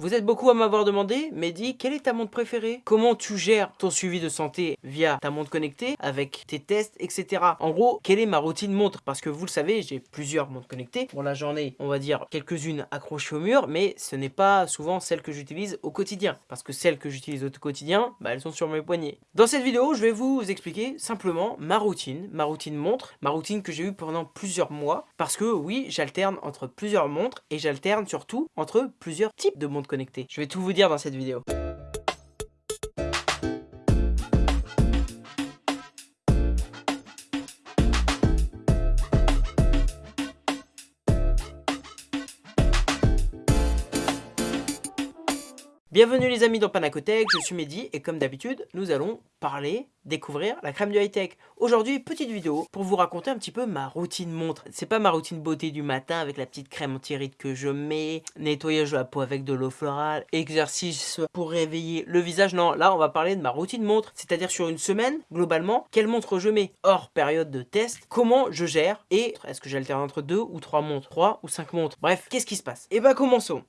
Vous êtes beaucoup à m'avoir demandé, Mehdi, quelle est ta montre préférée? Comment tu gères ton suivi de santé via ta montre connectée, avec tes tests, etc. En gros, quelle est ma routine montre? Parce que vous le savez, j'ai plusieurs montres connectées. Bon, la journée, on va dire quelques-unes accrochées au mur, mais ce n'est pas souvent celles que j'utilise au quotidien. Parce que celles que j'utilise au quotidien, bah, elles sont sur mes poignets. Dans cette vidéo, je vais vous expliquer simplement ma routine, ma routine montre, ma routine que j'ai eue pendant plusieurs mois. Parce que oui, j'alterne entre plusieurs montres et j'alterne surtout entre plusieurs types de montres Je vais tout vous dire dans cette vidéo. Bienvenue les amis dans Panacotech, je suis Mehdi et comme d'habitude, nous allons parler, découvrir la crème du high-tech. Aujourd'hui, petite vidéo pour vous raconter un petit peu ma routine montre. C'est pas ma routine beauté du matin avec la petite crème anti-rides que je mets, nettoyage de la peau avec de l'eau florale, exercice pour réveiller le visage. Non, là on va parler de ma routine montre, c'est-à-dire sur une semaine, globalement, quelle montre je mets hors période de test, comment je gère et est-ce que j'alterne entre deux ou trois montres, trois ou cinq montres. Bref, qu'est-ce qui se passe? Et eh bah ben, commençons.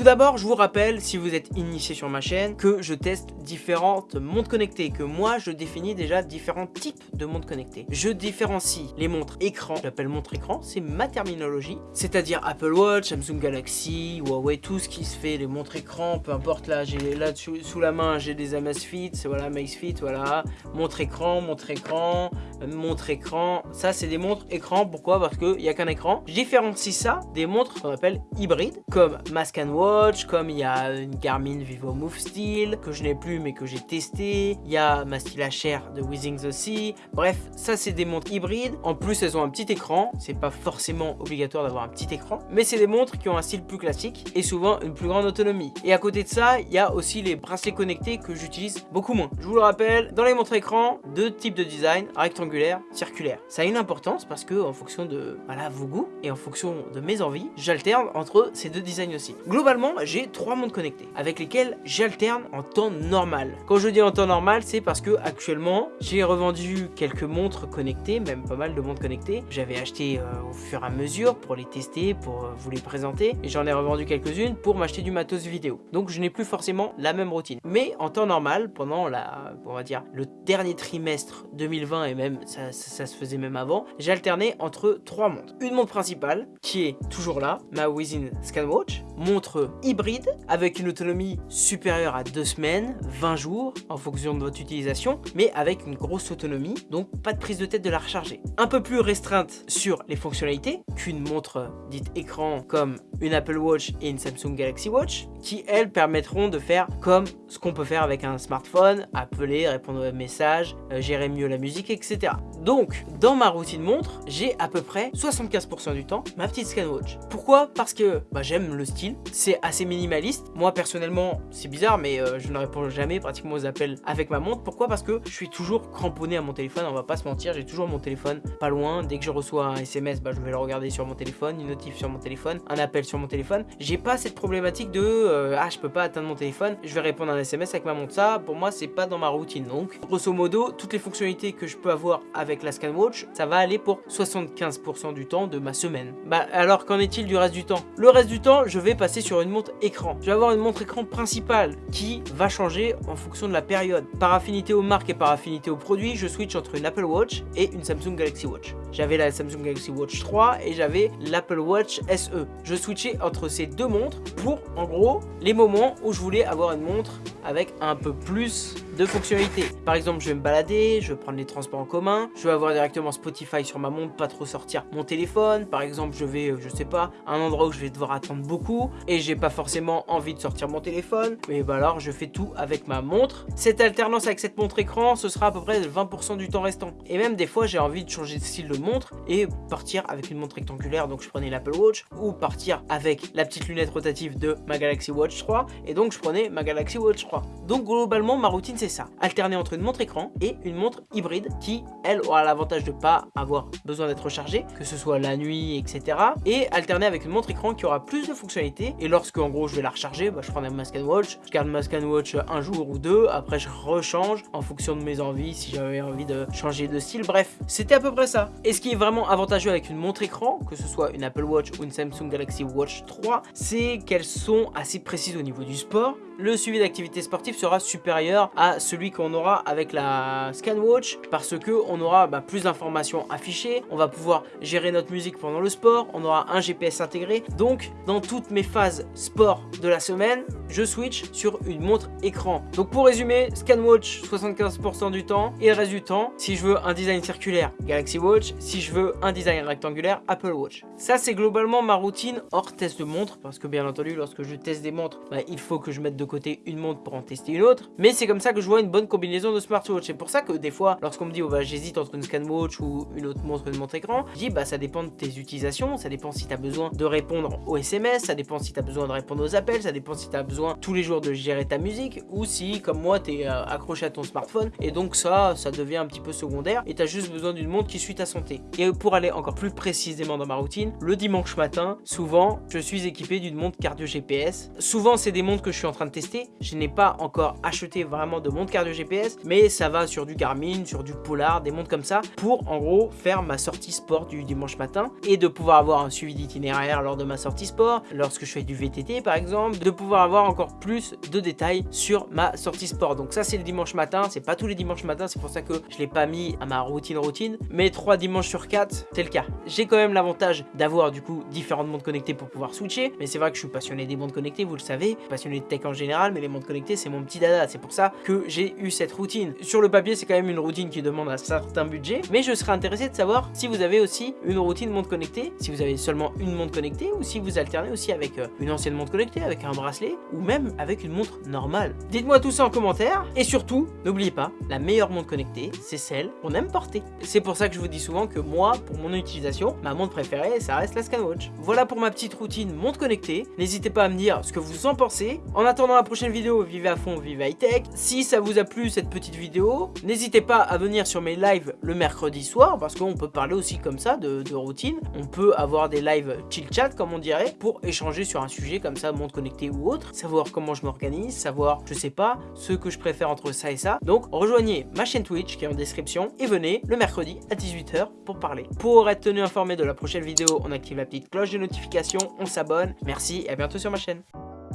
Tout d'abord, je vous rappelle, si vous êtes initié sur ma chaîne, que je teste différentes montres connectées, que moi, je définis déjà différents types de montres connectées. Je différencie les montres écran, j'appelle montre écran, c'est ma terminologie, c'est-à-dire Apple Watch, Samsung Galaxy, Huawei, tout ce qui se fait, les montres écran, peu importe, là, j'ai là sous, la main, j'ai des Amazfit, voilà, Fit, voilà, montre écran, montre écran, montre écran, ça, c'est des montres écran, pourquoi? Parce qu'il n'y a qu'un écran. Je différencie ça des montres qu'on appelle hybrides, comme Mask Watch, comme il y a une Garmin Vivo Move Steel, que je n'ai plus mais que j'ai testé. Il y a ma HR de Withings aussi. Bref, ça c'est des montres hybrides. En plus, elles ont un petit écran. C'est pas forcément obligatoire d'avoir un petit écran. Mais c'est des montres qui ont un style plus classique et souvent une plus grande autonomie. Et à côté de ça, il y a aussi les bracelets connectés que j'utilise beaucoup moins. Je vous le rappelle, dans les montres écran, deux types de design, rectangulaire, circulaire. Ça a une importance parce que en fonction de voilà, vos goûts et en fonction de mes envies, j'alterne entre ces deux designs aussi. Globalement, j'ai trois montres connectées avec lesquelles j'alterne en temps normal. Quand je dis en temps normal, c'est parce que actuellement, j'ai revendu quelques montres connectées, même pas mal de montres connectées. J'avais acheté euh, au fur et à mesure pour les tester, pour euh, vous les présenter. Et j'en ai revendu quelques-unes pour m'acheter du matos vidéo. Donc je n'ai plus forcément la même routine. Mais en temps normal, pendant la, on va dire, le dernier trimestre 2020 et même ça, se faisait même avant, j'ai alterné entre trois montres. Une montre principale qui est toujours là, ma Within Scanwatch, montre hybride avec une autonomie supérieure à 2 semaines, 20 jours en fonction de votre utilisation, mais avec une grosse autonomie, donc pas de prise de tête de la recharger. Un peu plus restreinte sur les fonctionnalités qu'une montre dite écran comme une Apple Watch et une Samsung Galaxy Watch, qui elles permettront de faire comme ce qu'on peut faire avec un smartphone, appeler, répondre aux messages, euh, gérer mieux la musique, etc. Donc, dans ma routine montre, j'ai à peu près 75% du temps ma petite ScanWatch. Pourquoi? Parce que bah, j'aime le style, c'est assez minimaliste. Moi, personnellement, c'est bizarre, mais euh, je ne réponds jamais pratiquement aux appels avec ma montre. Pourquoi? Parce que je suis toujours cramponné à mon téléphone, on va pas se mentir, j'ai toujours mon téléphone pas loin. Dès que je reçois un SMS, bah, je vais le regarder sur mon téléphone, une notif sur mon téléphone, un appel sur mon téléphone. J'ai pas cette problématique de euh, ah, je peux pas atteindre mon téléphone, je vais répondre à un SMS avec ma montre. Ça, pour moi, c'est pas dans ma routine. Donc, grosso modo, toutes les fonctionnalités que je peux avoir avec la ScanWatch, ça va aller pour 75% du temps de ma semaine. Bah, alors qu'en est-il du reste du temps? Le reste du temps, je vais passer sur une montre écran. Je vais avoir une montre écran principale qui va changer en fonction de la période. Par affinité aux marques et par affinité aux produits, je switch entre une Apple Watch et une Samsung Galaxy Watch. J'avais la Samsung Galaxy Watch 3 et j'avais l'Apple Watch SE. Je switchais entre ces deux montres pour, en gros, les moments où je voulais avoir une montre avec un peu plus de fonctionnalités. Par exemple, je vais me balader, je vais prendre les transports en commun, je vais avoir directement Spotify sur ma montre, pas trop sortir mon téléphone. Par exemple, je vais, euh, je sais pas, un endroit où je vais devoir attendre beaucoup et j'ai pas forcément envie de sortir mon téléphone. Mais bah alors, je fais tout avec ma montre. Cette alternance avec cette montre écran, ce sera à peu près 20% du temps restant. Et même des fois, j'ai envie de changer de style de montre et partir avec une montre rectangulaire, donc je prenais l'Apple Watch, ou partir avec la petite lunette rotative de ma Galaxy Watch 3, et donc je prenais ma Galaxy Watch 3. Donc globalement, ma routine c'est ça. Alterner entre une montre écran et une montre hybride qui, elle, aura l'avantage de pas avoir besoin d'être rechargée, que ce soit la nuit, etc. Et alterner avec une montre écran qui aura plus de fonctionnalités. Et lorsque, en gros, je vais la recharger, bah, je prends ma Scan Watch, je garde ma Scan Watch un jour ou deux, après je rechange en fonction de mes envies, si j'avais envie de changer de style, bref, c'était à peu près ça. Et ce qui est vraiment avantageux avec une montre écran, que ce soit une Apple Watch ou une Samsung Galaxy Watch 3, c'est qu'elles sont assez précises au niveau du sport, le suivi sportive sera supérieur à celui qu'on aura avec la ScanWatch parce que on aura bah, plus d'informations affichées, on va pouvoir gérer notre musique pendant le sport, on aura un GPS intégré. Donc, dans toutes mes phases sport de la semaine, je switch sur une montre écran. Donc pour résumer, ScanWatch 75% du temps et le reste du temps, si je veux un design circulaire, Galaxy Watch, si je veux un design rectangulaire, Apple Watch. Ça c'est globalement ma routine hors test de montre parce que bien entendu lorsque je teste des montres, bah, il faut que je mette de côté une montre pour en tester une autre. Mais c'est comme ça que je vois une bonne combinaison de smartwatch. C'est pour ça que des fois, lorsqu'on me dit oh, bah, j'hésite entre une ScanWatch ou une autre montre, une montre écran, je dis bah ça dépend de tes utilisations, ça dépend si tu as besoin de répondre aux SMS, ça dépend si tu as besoin de répondre aux appels, ça dépend si tu as besoin tous les jours de gérer ta musique ou si comme moi tu es euh, accroché à ton smartphone et donc ça, ça devient un petit peu secondaire et tu as juste besoin d'une montre qui suit ta santé. Et pour aller encore plus précisément dans ma routine, le dimanche matin, souvent je suis équipé d'une montre cardio GPS. Souvent c'est des montres que je suis en train de tester. Je n'ai pas encore acheté vraiment de montre cardio GPS, mais ça va sur du Garmin, sur du Polar, des montres comme ça, pour en gros faire ma sortie sport du dimanche matin et de pouvoir avoir un suivi d'itinéraire lors de ma sortie sport, lorsque je fais du VTT par exemple, de pouvoir avoir encore plus de détails sur ma sortie sport. Donc ça c'est le dimanche matin, c'est pas tous les dimanches matin, c'est pour ça que je l'ai pas mis à ma routine routine, mais 3 dimanches sur 4, c'est le cas. J'ai quand même l'avantage d'avoir du coup différentes montres connectées pour pouvoir switcher, mais c'est vrai que je suis passionné des montres connectées, vous le savez, passionné de tech en général, mais les montres connectées c'est mon petit dada, c'est pour ça que j'ai eu cette routine. Sur le papier c'est quand même une routine qui demande un certain budget, mais je serais intéressé de savoir si vous avez aussi une routine montre connectée, si vous avez seulement une montre connectée ou si vous alternez aussi avec euh, une ancienne montre connectée, avec un bracelet ou même avec une montre normale. Dites-moi tout ça en commentaire et surtout, n'oubliez pas, la meilleure montre connectée, c'est celle qu'on aime porter. C'est pour ça que je vous dis souvent que moi, pour mon utilisation, ma montre préférée, ça reste la ScanWatch. Voilà pour ma petite routine montre connectée. N'hésitez pas à me dire ce que vous en pensez. En attendant la prochaine vidéo, vivez à fond, vivez high tech. Si ça vous a plu cette petite vidéo, n'hésitez pas à venir sur mes lives le mercredi soir parce qu'on peut parler aussi comme ça de, routine. On peut avoir des lives chill chat comme on dirait pour échanger sur un sujet comme ça, montre connectée ou autre, savoir comment je m'organise, savoir, je sais pas, ce que je préfère entre ça et ça. Donc rejoignez ma chaîne Twitch qui est en description et venez le mercredi à 18h pour parler. Pour être tenu informé de la prochaine vidéo, on active la petite cloche de notification, on s'abonne. Merci et à bientôt sur ma chaîne.